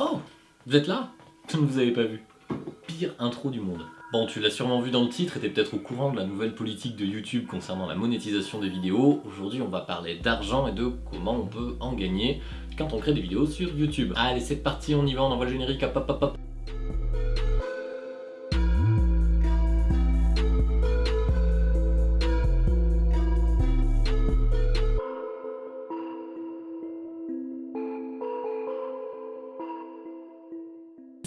Oh Vous êtes là? Ne vous avez pas vu. Pire intro du monde. Bon, tu l'as sûrement vu dans le titre et t'es peut-être au courant de la nouvelle politique de YouTube concernant la monétisation des vidéos. Aujourd'hui, on va parler d'argent et de comment on peut en gagner quand on crée des vidéos sur YouTube. Allez, c'est parti, on y va, on envoie le générique, hop hop hop hop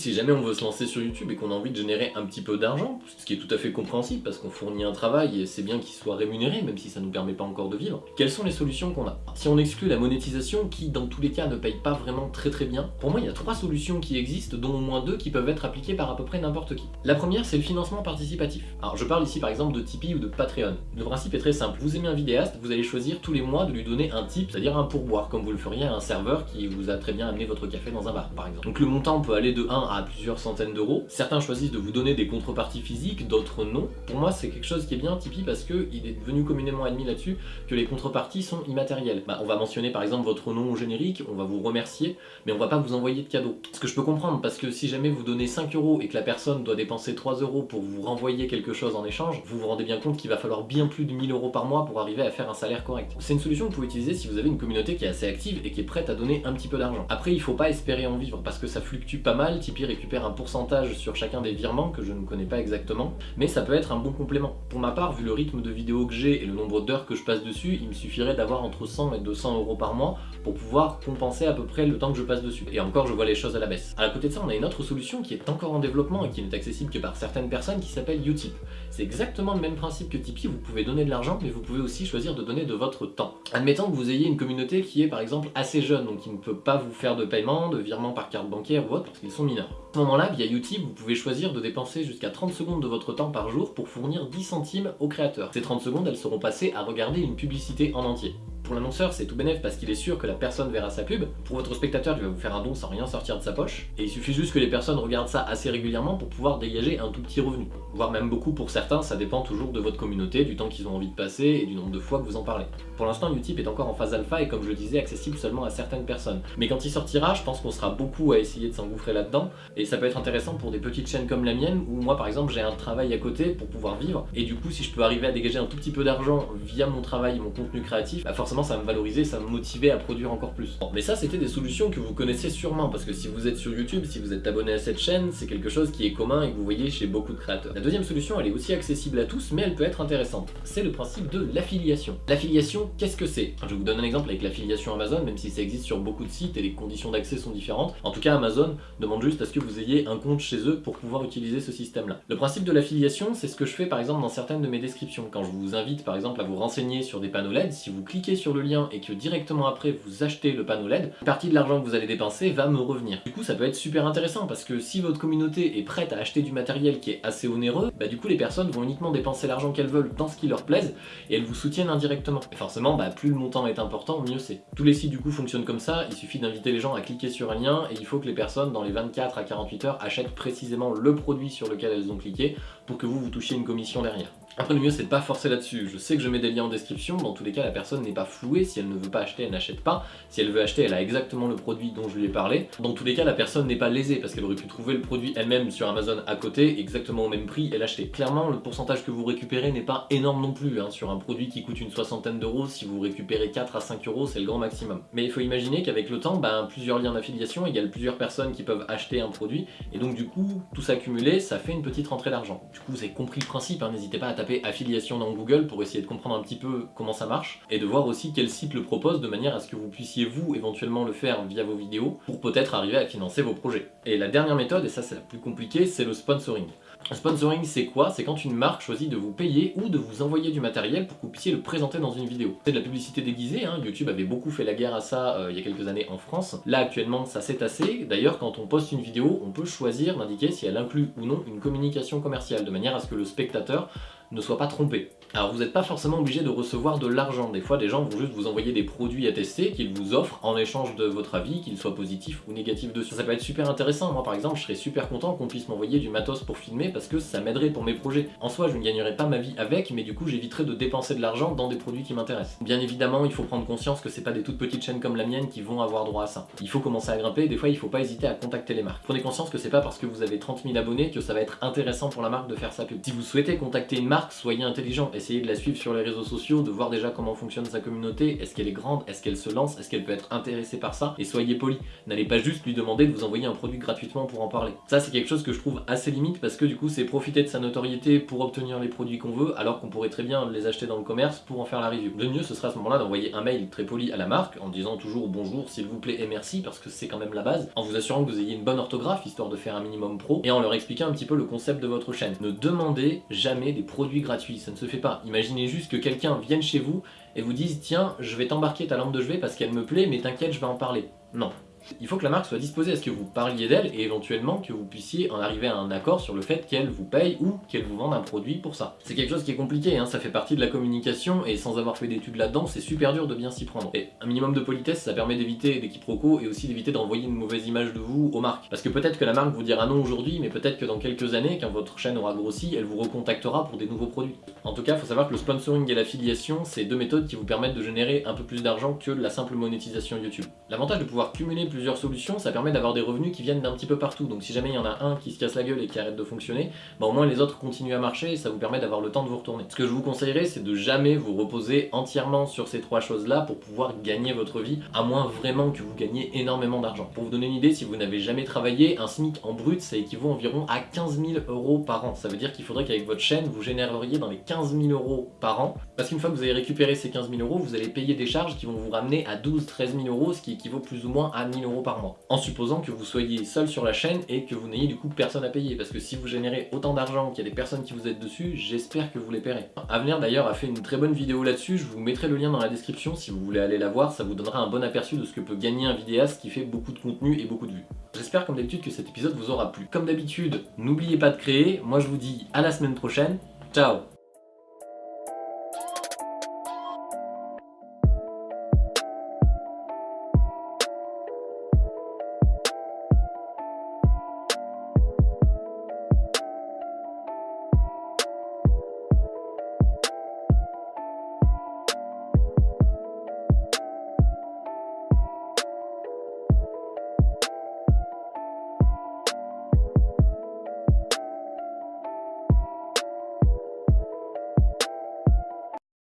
Si jamais on veut se lancer sur YouTube et qu'on a envie de générer un petit peu d'argent, ce qui est tout à fait compréhensible parce qu'on fournit un travail et c'est bien qu'il soit rémunéré même si ça nous permet pas encore de vivre, quelles sont les solutions qu'on a? Si on exclut la monétisation qui dans tous les cas ne paye pas vraiment très très bien, pour moi il y a trois solutions qui existent dont au moins deux qui peuvent être appliquées par à peu près n'importe qui. La première c'est le financement participatif. Alors je parle ici par exemple de Tipeee ou de Patreon. Le principe est très simple, vous aimez un vidéaste, vous allez choisir tous les mois de lui donner un tip, c'est-à-dire un pourboire comme vous le feriez à un serveur qui vous a très bien amené votre café dans un bar par exemple. Donc le montant peut aller de 1 à plusieurs centaines d'euros. Certains choisissent de vous donner des contreparties physiques, d'autres non. Pour moi, c'est quelque chose qui est bien Tipeee parce qu'il est devenu communément admis là-dessus que les contreparties sont immatérielles. Bah, on va mentionner par exemple votre nom au générique, on va vous remercier, mais on va pas vous envoyer de cadeau. Ce que je peux comprendre, parce que si jamais vous donnez 5 euros et que la personne doit dépenser 3 euros pour vous renvoyer quelque chose en échange, vous vous rendez bien compte qu'il va falloir bien plus de 1000 euros par mois pour arriver à faire un salaire correct. C'est une solution que vous pouvez utiliser si vous avez une communauté qui est assez active et qui est prête à donner un petit peu d'argent. Après, il faut pas espérer en vivre parce que ça fluctue pas mal, Tipeee récupère un pourcentage sur chacun des virements que je ne connais pas exactement, mais ça peut être un bon complément. Pour ma part, vu le rythme de vidéo que j'ai et le nombre d'heures que je passe dessus, il me suffirait d'avoir entre 100 et 200 euros par mois pour pouvoir compenser à peu près le temps que je passe dessus. Et encore, je vois les choses à la baisse. À côté de ça, on a une autre solution qui est encore en développement et qui n'est accessible que par certaines personnes qui s'appelle Utip. C'est exactement le même principe que Tipeee, vous pouvez donner de l'argent, mais vous pouvez aussi choisir de donner de votre temps. Admettons que vous ayez une communauté qui est par exemple assez jeune, donc qui ne peut pas vous faire de paiement, de virement par carte bancaire ou autre, parce qu'ils sont mineurs. À ce moment-là, via Utip, vous pouvez choisir de dépenser jusqu'à 30 secondes de votre temps par jour pour fournir 10 centimes aux créateurs. Ces 30 secondes, elles seront passées à regarder une publicité en entier. Pour l'annonceur, c'est tout bénef parce qu'il est sûr que la personne verra sa pub. Pour votre spectateur, il va vous faire un don sans rien sortir de sa poche. Et il suffit juste que les personnes regardent ça assez régulièrement pour pouvoir dégager un tout petit revenu. Voire même beaucoup pour certains, ça dépend toujours de votre communauté, du temps qu'ils ont envie de passer et du nombre de fois que vous en parlez. Pour l'instant, Utip est encore en phase alpha et comme je disais, accessible seulement à certaines personnes. Mais quand il sortira, je pense qu'on sera beaucoup à essayer de s'engouffrer là-dedans. Et ça peut être intéressant pour des petites chaînes comme la mienne, où moi par exemple j'ai un travail à côté pour pouvoir vivre. Et du coup, si je peux arriver à dégager un tout petit peu d'argent via mon travail et mon contenu créatif, bah forcément ça me valoriser, ça me motiver à produire encore plus. Bon, mais ça c'était des solutions que vous connaissez sûrement, parce que si vous êtes sur YouTube, si vous êtes abonné à cette chaîne, c'est quelque chose qui est commun et que vous voyez chez beaucoup de créateurs. La deuxième solution, elle est aussi accessible à tous, mais elle peut être intéressante. C'est le principe de l'affiliation. L'affiliation, qu'est-ce que c'est? Je vous donne un exemple avec l'affiliation Amazon, même si ça existe sur beaucoup de sites et les conditions d'accès sont différentes. En tout cas, Amazon demande juste à ce que vous ayez un compte chez eux pour pouvoir utiliser ce système-là. Le principe de l'affiliation, c'est ce que je fais par exemple dans certaines de mes descriptions. Quand je vous invite par exemple à vous renseigner sur des panneaux LED, si vous cliquez sur le lien et que directement après vous achetez le panneau LED, une partie de l'argent que vous allez dépenser va me revenir. Du coup, ça peut être super intéressant parce que si votre communauté est prête à acheter du matériel qui est assez onéreux, bah du coup les personnes vont uniquement dépenser l'argent qu'elles veulent dans ce qui leur plaise et elles vous soutiennent indirectement. Et forcément, bah, plus le montant est important, mieux c'est. Tous les sites du coup fonctionnent comme ça, il suffit d'inviter les gens à cliquer sur un lien et il faut que les personnes dans les 24 à 48 heures achètent précisément le produit sur lequel elles ont cliqué pour que vous vous touchiez une commission derrière. Après le mieux c'est de pas forcer là-dessus, je sais que je mets des liens en description, dans tous les cas la personne n'est pas flouée, si elle ne veut pas acheter elle n'achète pas, si elle veut acheter elle a exactement le produit dont je lui ai parlé, dans tous les cas la personne n'est pas lésée parce qu'elle aurait pu trouver le produit elle-même sur Amazon à côté, exactement au même prix et l'acheter. Clairement le pourcentage que vous récupérez n'est pas énorme non plus, hein. sur un produit qui coûte une soixantaine d'euros, si vous récupérez 4 à 5 euros c'est le grand maximum. Mais il faut imaginer qu'avec le temps, ben, plusieurs liens d'affiliation égale plusieurs personnes qui peuvent acheter un produit, et donc du coup tout ça cumulé ça fait une petite rentrée d'argent. Du coup vous avez compris le principe, hein. n'hésitez pas à taper affiliation dans Google pour essayer de comprendre un petit peu comment ça marche et de voir aussi quel site le propose de manière à ce que vous puissiez vous éventuellement le faire via vos vidéos pour peut-être arriver à financer vos projets. Et la dernière méthode, et ça c'est la plus compliquée, c'est le sponsoring. Le sponsoring c'est quoi? C'est quand une marque choisit de vous payer ou de vous envoyer du matériel pour que vous puissiez le présenter dans une vidéo. C'est de la publicité déguisée, hein. YouTube avait beaucoup fait la guerre à ça euh, il y a quelques années en France. Là actuellement ça s'est tassé, d'ailleurs quand on poste une vidéo on peut choisir d'indiquer si elle inclut ou non une communication commerciale de manière à ce que le spectateur ne soit pas trompé. Alors vous n'êtes pas forcément obligé de recevoir de l'argent, des fois des gens vont juste vous envoyer des produits à tester qu'ils vous offrent en échange de votre avis, qu'il soit positif ou négatif dessus. Ça peut être super intéressant, moi par exemple je serais super content qu'on puisse m'envoyer du matos pour filmer parce que ça m'aiderait pour mes projets. En soi je ne gagnerais pas ma vie avec, mais du coup j'éviterais de dépenser de l'argent dans des produits qui m'intéressent. Bien évidemment il faut prendre conscience que c'est pas des toutes petites chaînes comme la mienne qui vont avoir droit à ça. Il faut commencer à grimper, des fois il faut pas hésiter à contacter les marques. Prenez conscience que c'est pas parce que vous avez 30 000 abonnés que ça va être intéressant pour la marque de faire sa pub. Si vous souhaitez contacter une marque, soyez intelligent, essayez de la suivre sur les réseaux sociaux, de voir déjà comment fonctionne sa communauté, est-ce qu'elle est grande, est-ce qu'elle se lance, est-ce qu'elle peut être intéressée par ça, et soyez poli. N'allez pas juste lui demander de vous envoyer un produit gratuitement pour en parler. Ça c'est quelque chose que je trouve assez limite parce que du coup c'est profiter de sa notoriété pour obtenir les produits qu'on veut alors qu'on pourrait très bien les acheter dans le commerce pour en faire la review. Le mieux ce serait à ce moment-là d'envoyer un mail très poli à la marque en disant toujours bonjour s'il vous plaît et merci parce que c'est quand même la base, en vous assurant que vous ayez une bonne orthographe histoire de faire un minimum pro et en leur expliquant un petit peu le concept de votre chaîne. Ne demandez jamais des produits gratuits, ça ne se fait pas. Imaginez juste que quelqu'un vienne chez vous et vous dise tiens je vais t'embarquer ta lampe de chevet parce qu'elle me plaît mais t'inquiète je vais en parler. Non, il faut que la marque soit disposée à ce que vous parliez d'elle et éventuellement que vous puissiez en arriver à un accord sur le fait qu'elle vous paye ou qu'elle vous vende un produit pour ça. C'est quelque chose qui est compliqué, hein, ça fait partie de la communication et sans avoir fait d'études là-dedans, c'est super dur de bien s'y prendre. Et un minimum de politesse, ça permet d'éviter des quiproquos et aussi d'éviter d'envoyer une mauvaise image de vous aux marques. Parce que peut-être que la marque vous dira non aujourd'hui, mais peut-être que dans quelques années, quand votre chaîne aura grossi, elle vous recontactera pour des nouveaux produits. En tout cas, faut savoir que le sponsoring et l'affiliation, c'est deux méthodes qui vous permettent de générer un peu plus d'argent que la simple monétisation YouTube. L'avantage de pouvoir cumuler plusieurs solutions, ça permet d'avoir des revenus qui viennent d'un petit peu partout. Donc si jamais il y en a un qui se casse la gueule et qui arrête de fonctionner, bah au moins les autres continuent à marcher et ça vous permet d'avoir le temps de vous retourner. Ce que je vous conseillerais, c'est de jamais vous reposer entièrement sur ces trois choses-là pour pouvoir gagner votre vie, à moins vraiment que vous gagnez énormément d'argent. Pour vous donner une idée, si vous n'avez jamais travaillé, un SMIC en brut, ça équivaut environ à 15 000 euros par an. Ça veut dire qu'il faudrait qu'avec votre chaîne, vous généreriez dans les 15 000 euros par an. Parce qu'une fois que vous avez récupéré ces 15 000 euros, vous allez payer des charges qui vont vous ramener à 12-13 000 euros, ce qui équivaut plus ou moins à 1000 euros par mois. En supposant que vous soyez seul sur la chaîne et que vous n'ayez du coup personne à payer. Parce que si vous générez autant d'argent qu'il y a des personnes qui vous aident dessus, j'espère que vous les paierez. Avenir d'ailleurs a fait une très bonne vidéo là-dessus, je vous mettrai le lien dans la description si vous voulez aller la voir, ça vous donnera un bon aperçu de ce que peut gagner un vidéaste qui fait beaucoup de contenu et beaucoup de vues. J'espère comme d'habitude que cet épisode vous aura plu. Comme d'habitude, n'oubliez pas de créer, moi je vous dis à la semaine prochaine, ciao